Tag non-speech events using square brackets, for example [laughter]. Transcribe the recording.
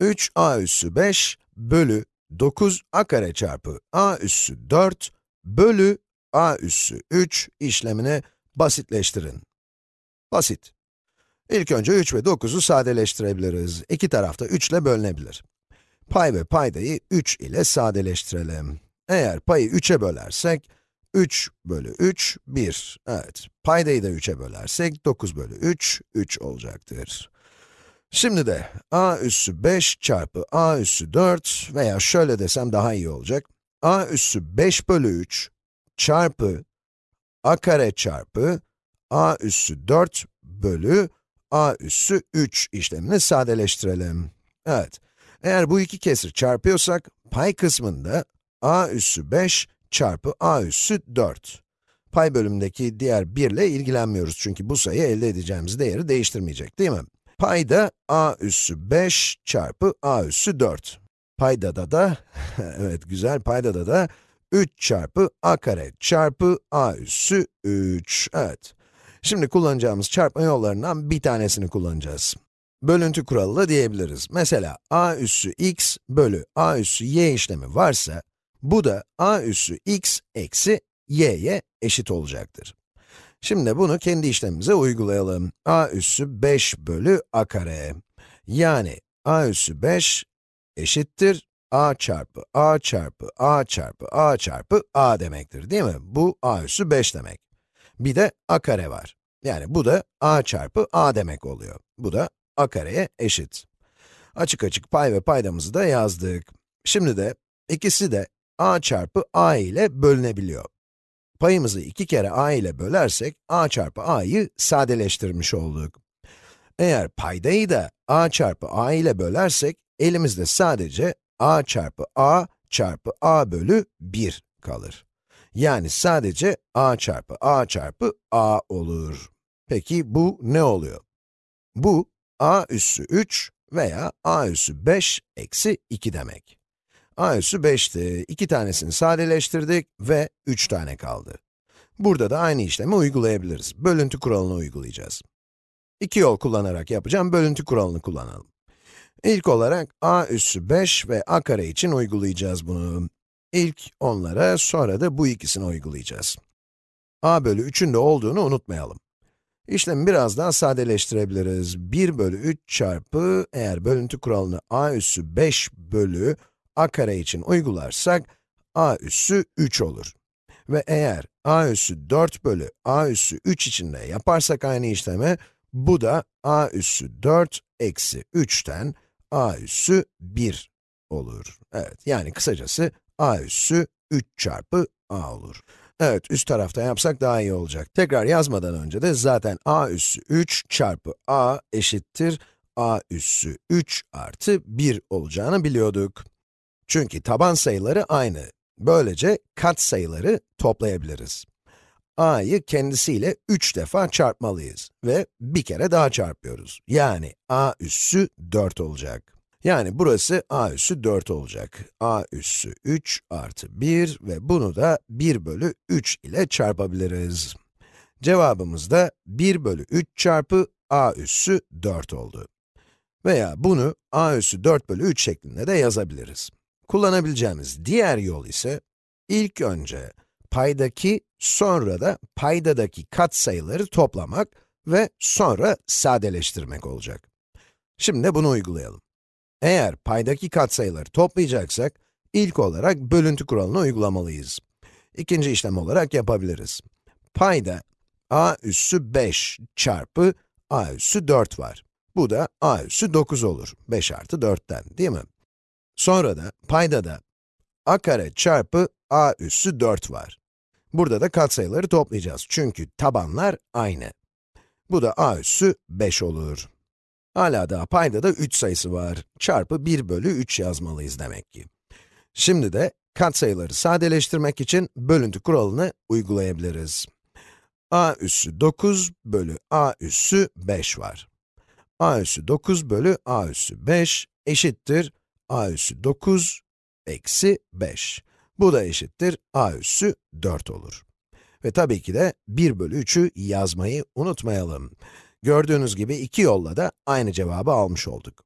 3a üssü 5 bölü 9a kare çarpı a üssü 4 bölü a üssü 3 işlemini basitleştirin. Basit. İlk önce 3 ve 9'u sadeleştirebiliriz. İki tarafta 3 ile bölünebilir. Pay ve paydayı 3 ile sadeleştirelim. Eğer payı 3'e bölersek, 3 bölü 3, 1. Evet, paydayı da 3'e bölersek, 9 bölü 3, 3 olacaktır. Şimdi de a üssü 5 çarpı a üssü 4 veya şöyle desem daha iyi olacak. a üssü 5 bölü 3 çarpı a kare çarpı a üssü 4 bölü a üssü 3 işlemini sadeleştirelim. Evet, eğer bu iki kesir çarpıyorsak, pay kısmında a üssü 5 çarpı a üssü 4. Pay bölümündeki diğer 1 ile ilgilenmiyoruz çünkü bu sayı elde edeceğimiz değeri değiştirmeyecek değil mi? Payda a üssü 5 çarpı a üssü 4. Paydada da, [laughs] evet güzel, paydada da 3 çarpı a kare çarpı a üssü 3. Evet. Şimdi kullanacağımız çarpma yollarından bir tanesini kullanacağız. Bölüntü kuralı da diyebiliriz. Mesela a üssü x bölü a üssü y işlemi varsa, bu da a üssü x eksi y'ye eşit olacaktır. Şimdi bunu kendi işlemimize uygulayalım. a üssü 5 bölü a kare. Yani a üssü 5 eşittir a çarpı a çarpı a çarpı a çarpı a demektir değil mi? Bu a üssü 5 demek. Bir de a kare var. Yani bu da a çarpı a demek oluyor. Bu da a kareye eşit. Açık açık pay ve paydamızı da yazdık. Şimdi de ikisi de a çarpı a ile bölünebiliyor. Payımızı iki kere a ile bölersek, a çarpı a'yı sadeleştirmiş olduk. Eğer paydayı da a çarpı a ile bölersek, elimizde sadece a çarpı a çarpı a bölü 1 kalır. Yani sadece a çarpı a çarpı a olur. Peki bu ne oluyor? Bu, a üssü 3 veya a üssü 5 eksi 2 demek. A üssü 5'ti, iki tanesini sadeleştirdik ve 3 tane kaldı. Burada da aynı işlemi uygulayabiliriz. Bölüntü kuralını uygulayacağız. İki yol kullanarak yapacağım, bölüntü kuralını kullanalım. İlk olarak a üssü 5 ve a kare için uygulayacağız bunu. İlk onlara, sonra da bu ikisini uygulayacağız. a bölü 3'ün de olduğunu unutmayalım. İşlemi biraz daha sadeleştirebiliriz. 1 bölü 3 çarpı, eğer bölüntü kuralını a üssü 5 bölü a kare için uygularsak, a üssü 3 olur. Ve eğer a üssü 4 bölü a üssü 3 için de yaparsak aynı işlemi, bu da a üssü 4 eksi 3'ten a üssü 1 olur. Evet, yani kısacası a üssü 3 çarpı a olur. Evet, üst tarafta yapsak daha iyi olacak. Tekrar yazmadan önce de zaten a üssü 3 çarpı a eşittir a üssü 3 artı 1 olacağını biliyorduk. Çünkü taban sayıları aynı. Böylece kat sayıları toplayabiliriz. a'yı kendisiyle 3 defa çarpmalıyız ve bir kere daha çarpıyoruz. Yani a üssü 4 olacak. Yani burası a üssü 4 olacak. a üssü 3 artı 1 ve bunu da 1 bölü 3 ile çarpabiliriz. Cevabımız da 1 bölü 3 çarpı a üssü 4 oldu. Veya bunu a üssü 4 bölü 3 şeklinde de yazabiliriz. Kullanabileceğimiz diğer yol ise, ilk önce paydaki, sonra da paydadaki katsayıları toplamak ve sonra sadeleştirmek olacak. Şimdi bunu uygulayalım. Eğer paydaki katsayıları toplayacaksak, ilk olarak bölüntü kuralını uygulamalıyız. İkinci işlem olarak yapabiliriz. Payda a üssü 5 çarpı a üssü 4 var. Bu da a üssü 9 olur. 5 artı 4'ten, değil mi? Sonra da payda da a kare çarpı a üssü 4 var. Burada da katsayıları toplayacağız çünkü tabanlar aynı. Bu da a üssü 5 olur. Hala daha payda da 3 sayısı var. Çarpı 1 bölü 3 yazmalıyız demek ki. Şimdi de katsayıları sadeleştirmek için bölüntü kuralını uygulayabiliriz. a üssü 9 bölü a üssü 5 var. a üssü 9 bölü a üssü 5 eşittir a üssü 9 eksi 5. Bu da eşittir a üssü 4 olur. Ve tabii ki de 1 bölü 3'ü yazmayı unutmayalım. Gördüğünüz gibi iki yolla da aynı cevabı almış olduk.